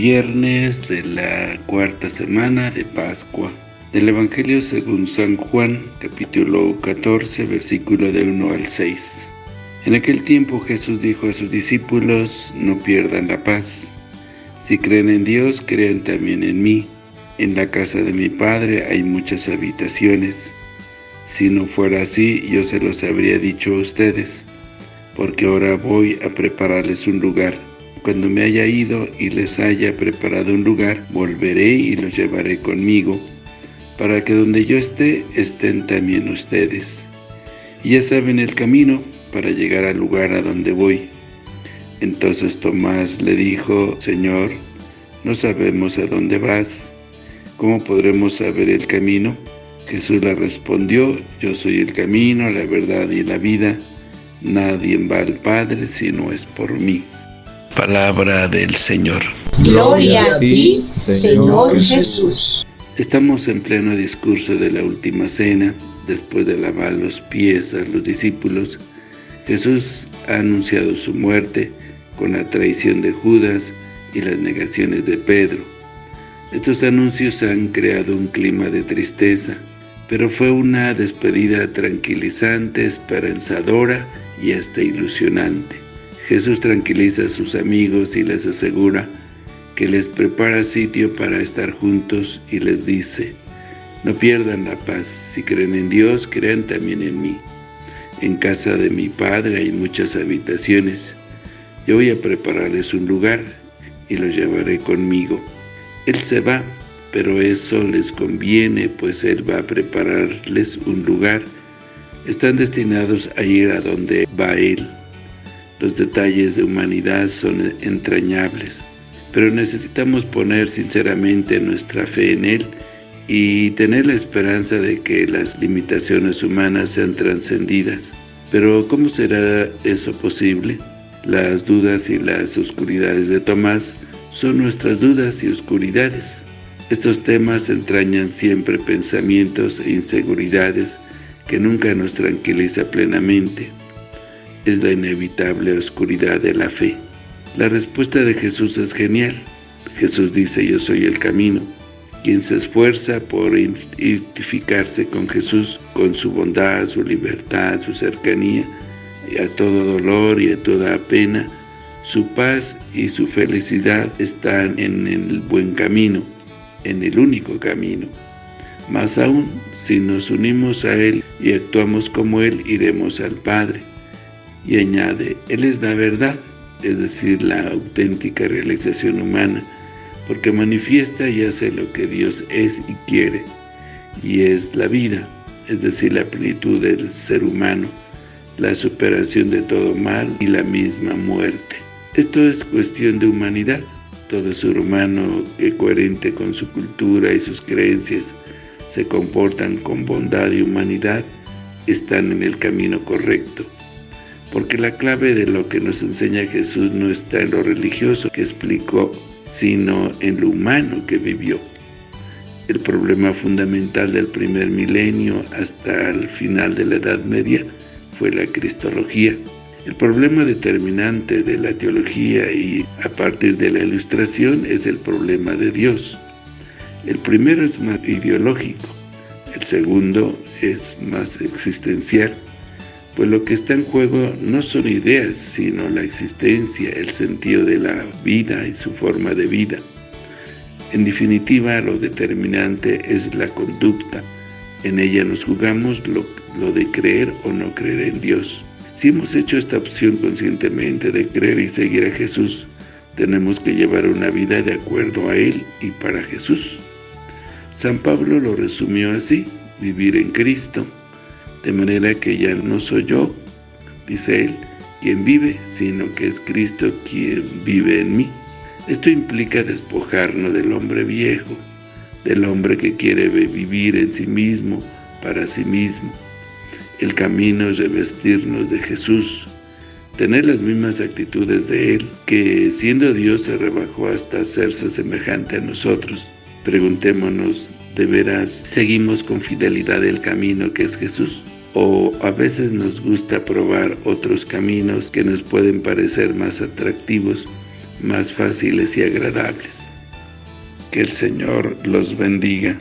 viernes de la cuarta semana de Pascua. Del Evangelio según San Juan, capítulo 14, versículo de 1 al 6. En aquel tiempo Jesús dijo a sus discípulos, no pierdan la paz. Si creen en Dios, crean también en mí. En la casa de mi Padre hay muchas habitaciones. Si no fuera así, yo se los habría dicho a ustedes, porque ahora voy a prepararles un lugar. Cuando me haya ido y les haya preparado un lugar, volveré y los llevaré conmigo, para que donde yo esté, estén también ustedes. Y ya saben el camino para llegar al lugar a donde voy. Entonces Tomás le dijo, Señor, no sabemos a dónde vas, ¿cómo podremos saber el camino? Jesús le respondió, yo soy el camino, la verdad y la vida, nadie va al Padre si no es por mí. Palabra del Señor. Gloria a ti, Señor Jesús. Estamos en pleno discurso de la última cena, después de lavar los pies a los discípulos, Jesús ha anunciado su muerte con la traición de Judas y las negaciones de Pedro. Estos anuncios han creado un clima de tristeza, pero fue una despedida tranquilizante, esperanzadora y hasta ilusionante. Jesús tranquiliza a sus amigos y les asegura que les prepara sitio para estar juntos y les dice, no pierdan la paz, si creen en Dios, crean también en mí. En casa de mi Padre hay muchas habitaciones, yo voy a prepararles un lugar y los llevaré conmigo. Él se va, pero eso les conviene, pues Él va a prepararles un lugar. Están destinados a ir a donde va Él. Los detalles de humanidad son entrañables, pero necesitamos poner sinceramente nuestra fe en Él y tener la esperanza de que las limitaciones humanas sean trascendidas. Pero ¿cómo será eso posible? Las dudas y las oscuridades de Tomás son nuestras dudas y oscuridades. Estos temas entrañan siempre pensamientos e inseguridades que nunca nos tranquiliza plenamente. Es la inevitable oscuridad de la fe. La respuesta de Jesús es genial. Jesús dice, yo soy el camino. Quien se esfuerza por identificarse con Jesús, con su bondad, su libertad, su cercanía, y a todo dolor y a toda pena, su paz y su felicidad están en el buen camino, en el único camino. Más aún, si nos unimos a Él y actuamos como Él, iremos al Padre. Y añade, Él es la verdad, es decir, la auténtica realización humana, porque manifiesta y hace lo que Dios es y quiere, y es la vida, es decir, la plenitud del ser humano, la superación de todo mal y la misma muerte. Esto es cuestión de humanidad. Todo ser humano que coherente con su cultura y sus creencias se comportan con bondad y humanidad, están en el camino correcto. Porque la clave de lo que nos enseña Jesús no está en lo religioso que explicó, sino en lo humano que vivió. El problema fundamental del primer milenio hasta el final de la Edad Media fue la cristología. El problema determinante de la teología y a partir de la ilustración es el problema de Dios. El primero es más ideológico, el segundo es más existencial, pues lo que está en juego no son ideas, sino la existencia, el sentido de la vida y su forma de vida. En definitiva, lo determinante es la conducta. En ella nos jugamos lo de creer o no creer en Dios. Si hemos hecho esta opción conscientemente de creer y seguir a Jesús, tenemos que llevar una vida de acuerdo a Él y para Jesús. San Pablo lo resumió así, vivir en Cristo, de manera que ya no soy yo, dice él, quien vive, sino que es Cristo quien vive en mí. Esto implica despojarnos del hombre viejo, del hombre que quiere vivir en sí mismo, para sí mismo, el camino es revestirnos de Jesús, tener las mismas actitudes de Él, que siendo Dios se rebajó hasta hacerse semejante a nosotros. Preguntémonos, ¿de veras seguimos con fidelidad el camino que es Jesús? ¿O a veces nos gusta probar otros caminos que nos pueden parecer más atractivos, más fáciles y agradables? Que el Señor los bendiga.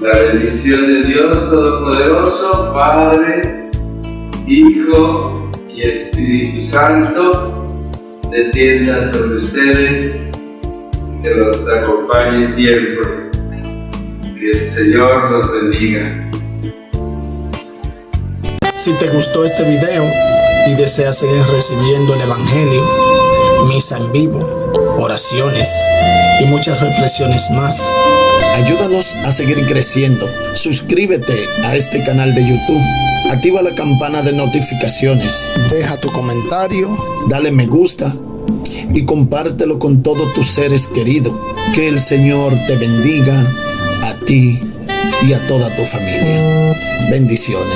La bendición de Dios Todopoderoso, Padre, Hijo y Espíritu Santo, descienda sobre ustedes, que los acompañe siempre. Que el Señor los bendiga. Si te gustó este video y deseas seguir recibiendo el Evangelio, misa en vivo, oraciones y muchas reflexiones más, Ayúdanos a seguir creciendo. Suscríbete a este canal de YouTube. Activa la campana de notificaciones. Deja tu comentario. Dale me gusta. Y compártelo con todos tus seres queridos. Que el Señor te bendiga a ti y a toda tu familia. Bendiciones.